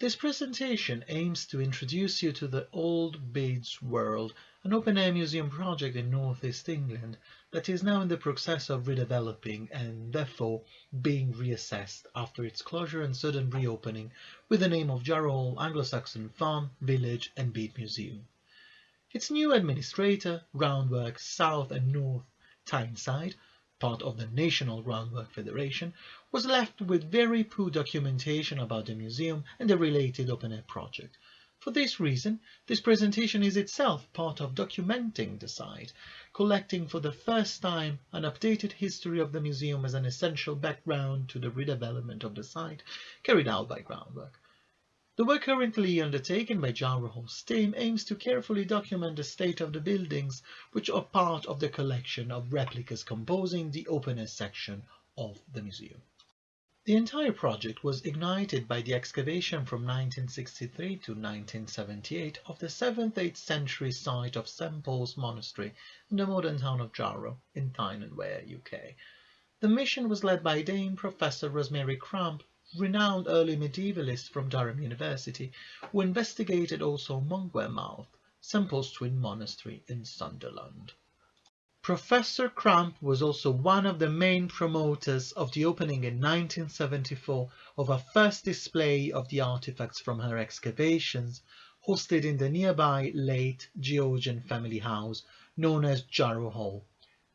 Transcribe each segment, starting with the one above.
This presentation aims to introduce you to the Old Bede's World, an open-air museum project in northeast England that is now in the process of redeveloping and therefore being reassessed after its closure and sudden reopening with the name of Jarrow Anglo-Saxon Farm, Village and Bede Museum. Its new administrator, Groundwork South and North Tyneside, part of the National Groundwork Federation, was left with very poor documentation about the museum and the related open-air project. For this reason, this presentation is itself part of documenting the site, collecting for the first time an updated history of the museum as an essential background to the redevelopment of the site carried out by Groundwork. The work currently undertaken by Hall's team aims to carefully document the state of the buildings which are part of the collection of replicas composing the open-air section of the museum. The entire project was ignited by the excavation from 1963 to 1978 of the 7th-8th century site of St Paul's Monastery in the modern town of Jarrow in Tyne and Wear, UK. The mission was led by Dame Professor Rosemary Cramp renowned early medievalist from Durham University, who investigated also Monkwearmouth, St twin monastery in Sunderland. Professor Cramp was also one of the main promoters of the opening in 1974 of a first display of the artifacts from her excavations, hosted in the nearby late Georgian family house known as Jarrow Hall.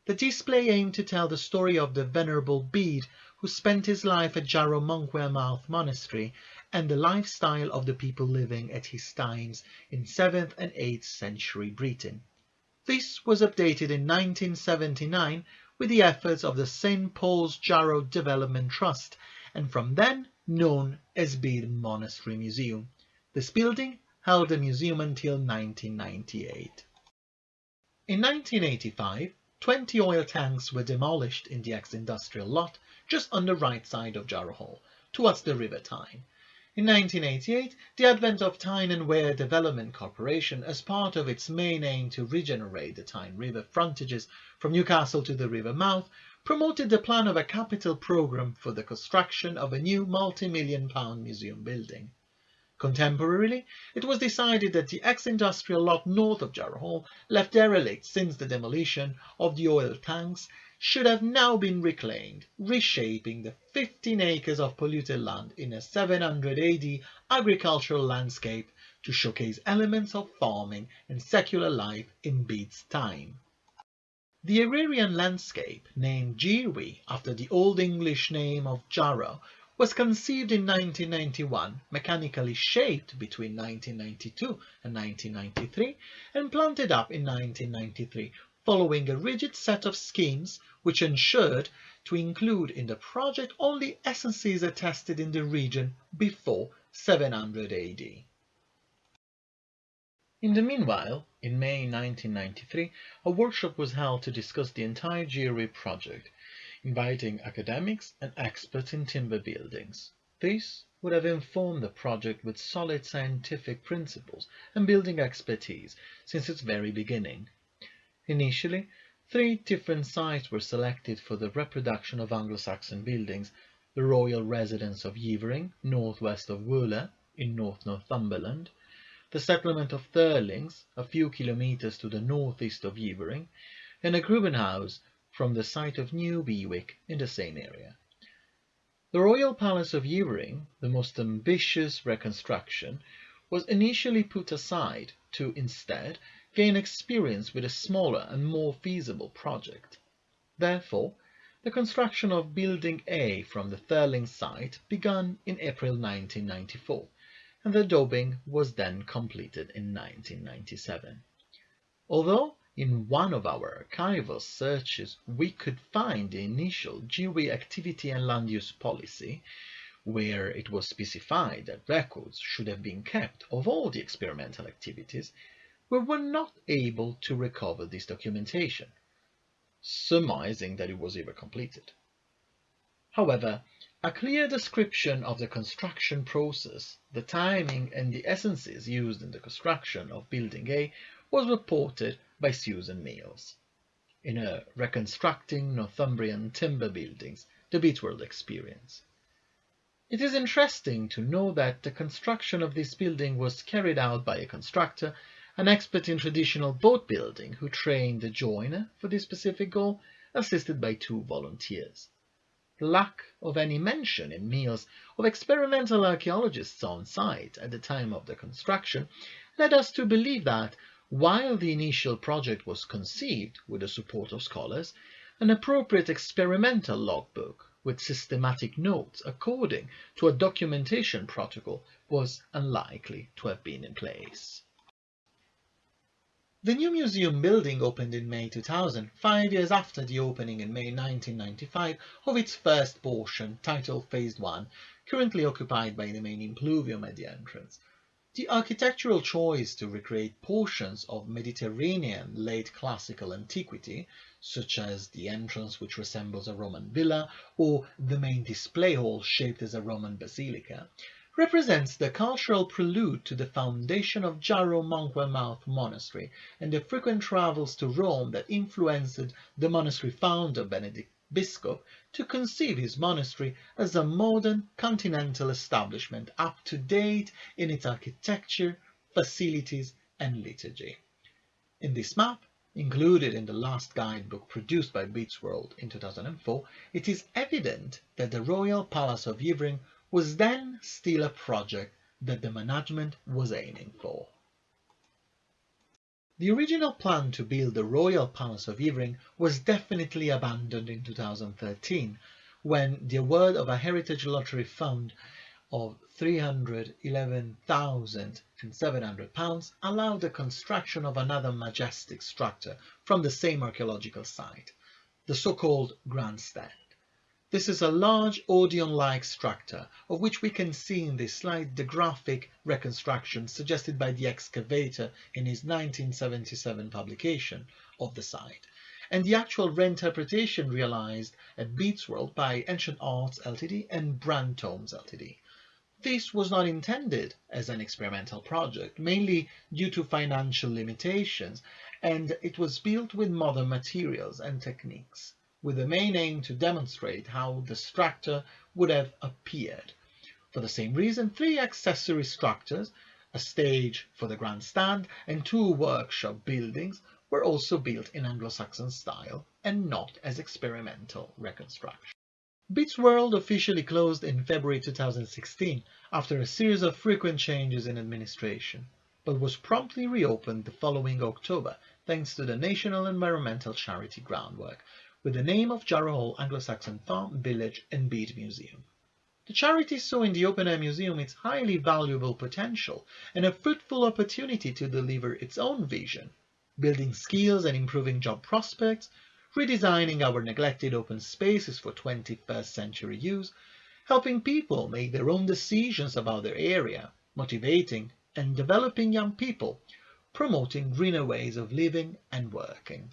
The display aimed to tell the story of the Venerable Bede who spent his life at Monkwear Monastery and the lifestyle of the people living at his times in 7th and 8th century Britain. This was updated in 1979 with the efforts of the St. Paul's Jarrow Development Trust and from then known as Bede Monastery Museum. This building held the museum until 1998. In 1985, 20 oil tanks were demolished in the ex-industrial lot just on the right side of Jarrow Hall, towards the River Tyne. In 1988, the advent of Tyne and Wear Development Corporation as part of its main aim to regenerate the Tyne River frontages from Newcastle to the river mouth promoted the plan of a capital programme for the construction of a new multi-million pound museum building. Contemporarily, it was decided that the ex-industrial lot north of Jarrow Hall, left derelict since the demolition of the oil tanks, should have now been reclaimed, reshaping the 15 acres of polluted land in a 700 AD agricultural landscape to showcase elements of farming and secular life in Bede's time. The agrarian landscape, named Jewry after the Old English name of Jarrow, was conceived in 1991, mechanically shaped between 1992 and 1993, and planted up in 1993 following a rigid set of schemes which ensured to include in the project only essences attested in the region before 700 AD. In the meanwhile, in May 1993, a workshop was held to discuss the entire Jewry project, inviting academics and experts in timber buildings. This would have informed the project with solid scientific principles and building expertise since its very beginning. Initially, three different sites were selected for the reproduction of Anglo-Saxon buildings, the royal residence of Yeavering, northwest of Wooler, in North Northumberland, the settlement of Thirlings, a few kilometres to the northeast of Yeavering, and a Grubenhaus from the site of New Bewick in the same area. The Royal Palace of Yeavering, the most ambitious reconstruction, was initially put aside to instead gain experience with a smaller and more feasible project. Therefore, the construction of Building A from the Thirling site began in April 1994, and the daubing was then completed in 1997. Although in one of our archival searches we could find the initial Jewry activity and land use policy, where it was specified that records should have been kept of all the experimental activities, we were not able to recover this documentation, surmising that it was ever completed. However, a clear description of the construction process, the timing and the essences used in the construction of Building A was reported by Susan Mills. In her Reconstructing Northumbrian Timber Buildings, the Bede's World Experience. It is interesting to know that the construction of this building was carried out by a constructor, an expert in traditional boat building who trained a joiner for this specific goal, assisted by two volunteers. The lack of any mention in Mills of experimental archaeologists on site at the time of the construction led us to believe that, while the initial project was conceived with the support of scholars, an appropriate experimental logbook with systematic notes according to a documentation protocol was unlikely to have been in place. The new museum building opened in May 2000, five years after the opening in May 1995 of its first portion, titled Phase 1, currently occupied by the main impluvium at the entrance. The architectural choice to recreate portions of Mediterranean late classical antiquity, such as the entrance which resembles a Roman villa, or the main display hall shaped as a Roman basilica, represents the cultural prelude to the foundation of Jarrow Monkwearmouth Monastery and the frequent travels to Rome that influenced the monastery founder Benedict Biscop to conceive his monastery as a modern continental establishment up to date in its architecture, facilities and liturgy. In this map, included in the last guidebook produced by Bede's World in 2004, it is evident that the Royal Palace of Yeavering was then still a project that the management was aiming for. The original plan to build the Royal Palace of Yeavering was definitely abandoned in 2013 when the award of a Heritage Lottery Fund of £311,700 allowed the construction of another majestic structure from the same archaeological site, the so-called Grandstand. This is a large Odeon-like structure, of which we can see in this slide the graphic reconstruction suggested by the excavator in his 1977 publication of the site, and the actual reinterpretation realized at Bede's World by Ancient Arts Ltd and Brand Tomes Ltd. This was not intended as an experimental project, mainly due to financial limitations, and it was built with modern materials and techniques with the main aim to demonstrate how the structure would have appeared. For the same reason, three accessory structures, a stage for the grandstand and two workshop buildings were also built in Anglo-Saxon style and not as experimental reconstruction. Bede's World officially closed in February 2016 after a series of frequent changes in administration, but was promptly reopened the following October thanks to the National Environmental Charity groundwork, with the name of Jarrow Hall Anglo-Saxon Farm, Village and Bede Museum. The charity saw in the open-air museum its highly valuable potential and a fruitful opportunity to deliver its own vision, building skills and improving job prospects, redesigning our neglected open spaces for 21st century use, helping people make their own decisions about their area, motivating and developing young people, promoting greener ways of living and working.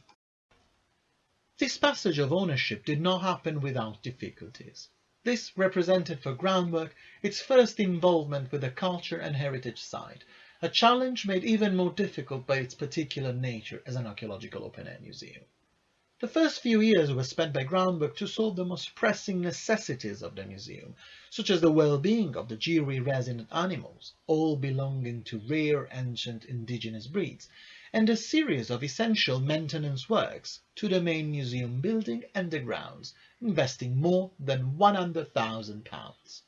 This passage of ownership did not happen without difficulties. This represented for Groundwork its first involvement with the culture and heritage side, a challenge made even more difficult by its particular nature as an archaeological open-air museum. The first few years were spent by Groundwork to solve the most pressing necessities of the museum, such as the well-being of the Jiri resident animals, all belonging to rare ancient indigenous breeds, and a series of essential maintenance works to the main museum building and the grounds, investing more than £100,000.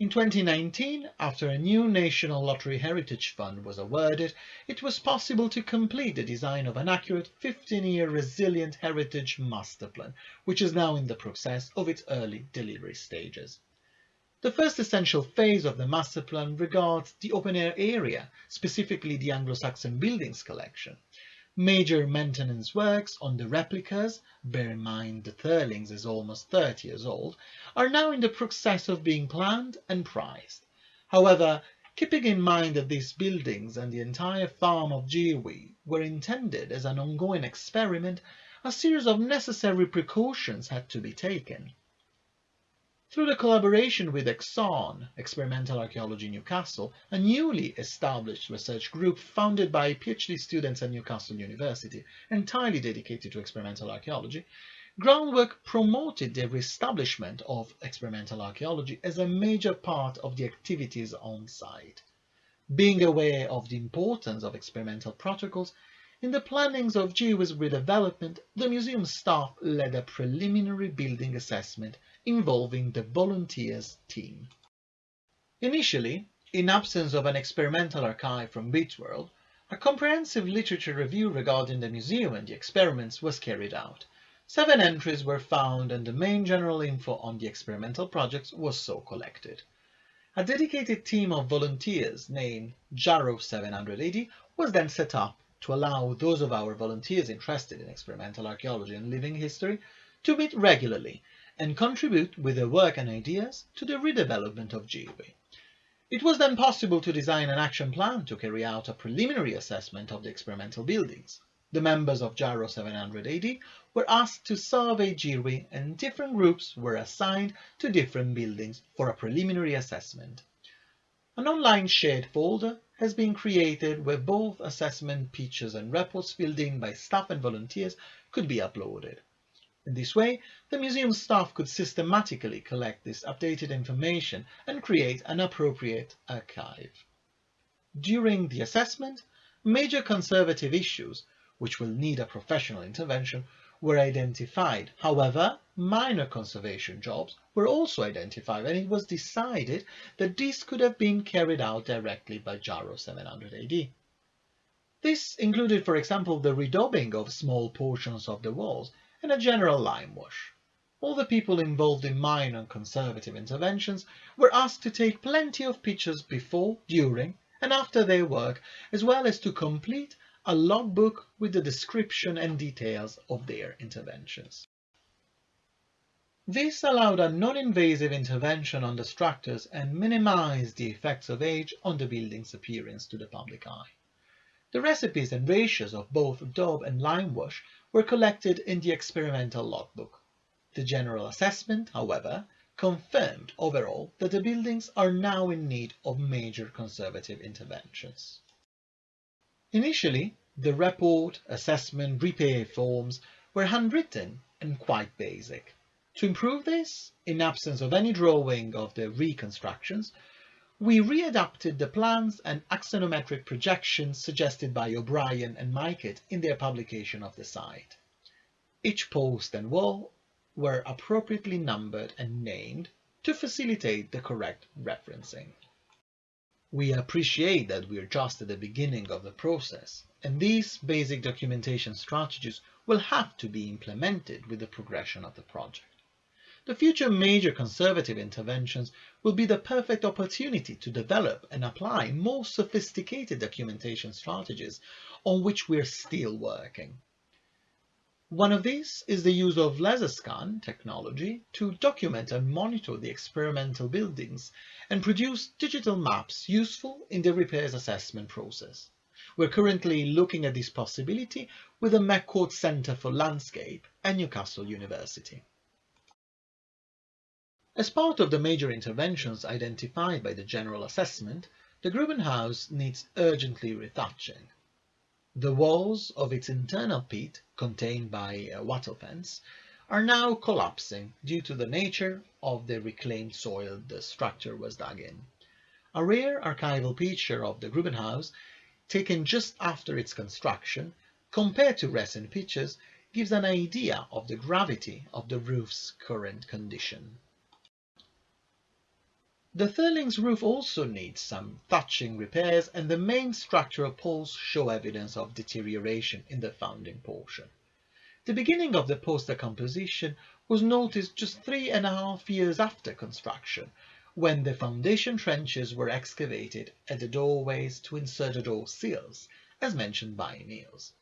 In 2019, after a new National Lottery Heritage Fund was awarded, it was possible to complete the design of an accurate 15-year resilient heritage master plan, which is now in the process of its early delivery stages. The first essential phase of the master plan regards the open-air area, specifically the Anglo-Saxon buildings collection. Major maintenance works on the replicas, bear in mind the Thirlings is almost 30 years old, are now in the process of being planned and priced. However, keeping in mind that these buildings and the entire farm of Jiri were intended as an ongoing experiment, a series of necessary precautions had to be taken. Through the collaboration with EXARN, Experimental Archaeology Newcastle, a newly established research group founded by PhD students at Newcastle University, entirely dedicated to experimental archaeology, groundwork promoted the reestablishment of experimental archaeology as a major part of the activities on site. Being aware of the importance of experimental protocols, in the plannings of GWA's redevelopment, the museum staff led a preliminary building assessment involving the volunteers team. Initially, in absence of an experimental archive from World, a comprehensive literature review regarding the museum and the experiments was carried out. Seven entries were found and the main general info on the experimental projects was so collected. A dedicated team of volunteers named JARO 780 was then set up to allow those of our volunteers interested in experimental archaeology and living history to meet regularly and contribute with their work and ideas to the redevelopment of GWA. It was then possible to design an action plan to carry out a preliminary assessment of the experimental buildings. The members of JARO 780 were asked to survey GWA and different groups were assigned to different buildings for a preliminary assessment. An online shared folder has been created where both assessment pictures and reports filled in by staff and volunteers could be uploaded. In this way, the museum staff could systematically collect this updated information and create an appropriate archive. During the assessment, major conservative issues, which will need a professional intervention, were identified. However, minor conservation jobs were also identified and it was decided that this could have been carried out directly by JARO 700 AD. This included, for example, the redaubing of small portions of the walls and a general lime wash. All the people involved in minor conservative interventions were asked to take plenty of pictures before, during and after their work, as well as to complete a logbook with the description and details of their interventions. This allowed a non-invasive intervention on the structures and minimized the effects of age on the building's appearance to the public eye. The recipes and ratios of both daub and lime wash were collected in the experimental logbook. The general assessment, however, confirmed overall that the buildings are now in need of major conservative interventions. Initially, the report, assessment, repair forms were handwritten and quite basic. To improve this, in absence of any drawing of the reconstructions, we readapted the plans and axonometric projections suggested by O'Brien and Miket in their publication of the site. Each post and wall were appropriately numbered and named to facilitate the correct referencing. We appreciate that we are just at the beginning of the process, and these basic documentation strategies will have to be implemented with the progression of the project. The future major conservative interventions will be the perfect opportunity to develop and apply more sophisticated documentation strategies on which we are still working. One of these is the use of laser scan technology to document and monitor the experimental buildings and produce digital maps useful in the repairs assessment process. We're currently looking at this possibility with the McCord Centre for Landscape and Newcastle University. As part of the major interventions identified by the general assessment, the Grubenhaus needs urgently retouching. The walls of its internal pit, contained by a wattle fence, are now collapsing due to the nature of the reclaimed soil the structure was dug in. A rare archival picture of the Grubenhaus, taken just after its construction, compared to recent pictures, gives an idea of the gravity of the roof's current condition. The Thirlings roof also needs some thatching repairs and the main structural poles show evidence of deterioration in the founding portion. The beginning of the poster composition was noticed just three and a half years after construction, when the foundation trenches were excavated at the doorways to insert the door seals, as mentioned by Niels.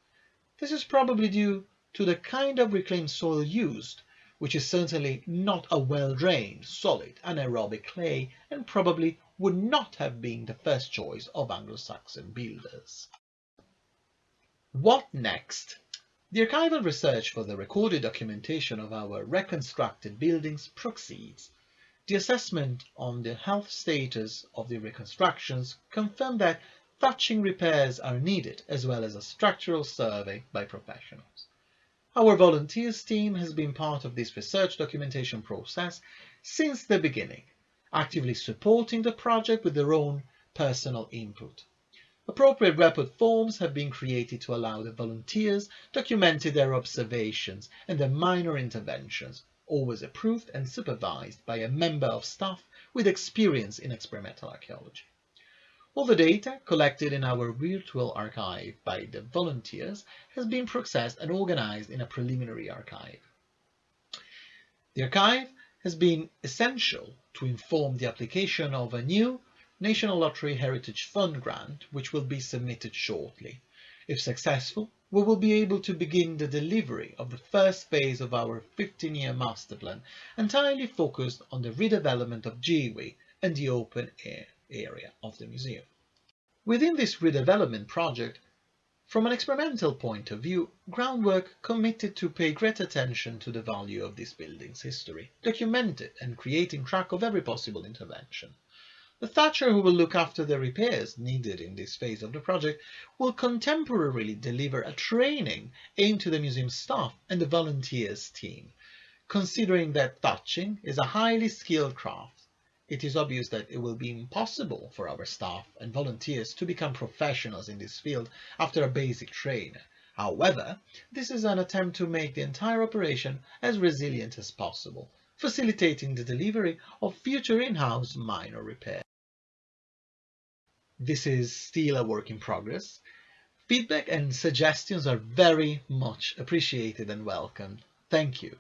This is probably due to the kind of reclaimed soil used, which is certainly not a well-drained, solid, anaerobic clay and probably would not have been the first choice of Anglo-Saxon builders. What next? The archival research for the recorded documentation of our reconstructed buildings proceeds. The assessment on the health status of the reconstructions confirmed that thatching repairs are needed as well as a structural survey by professionals. Our volunteers team has been part of this research documentation process since the beginning, actively supporting the project with their own personal input. Appropriate report forms have been created to allow the volunteers documented their observations and their minor interventions, always approved and supervised by a member of staff with experience in experimental archaeology. All the data collected in our virtual archive by the volunteers has been processed and organized in a preliminary archive. The archive has been essential to inform the application of a new National Lottery Heritage Fund grant, which will be submitted shortly. If successful, we will be able to begin the delivery of the first phase of our 15-year master plan, entirely focused on the redevelopment of Gyrwe and the open air area of the museum. Within this redevelopment project, from an experimental point of view, groundwork committed to pay great attention to the value of this building's history, document it and creating track of every possible intervention. The Thatcher who will look after the repairs needed in this phase of the project will contemporarily deliver a training aimed to the museum staff and the volunteers team. Considering that thatching is a highly skilled craft, it is obvious that it will be impossible for our staff and volunteers to become professionals in this field after a basic training. However, this is an attempt to make the entire operation as resilient as possible, facilitating the delivery of future in-house minor repairs. This is still a work in progress. Feedback and suggestions are very much appreciated and welcomed. Thank you.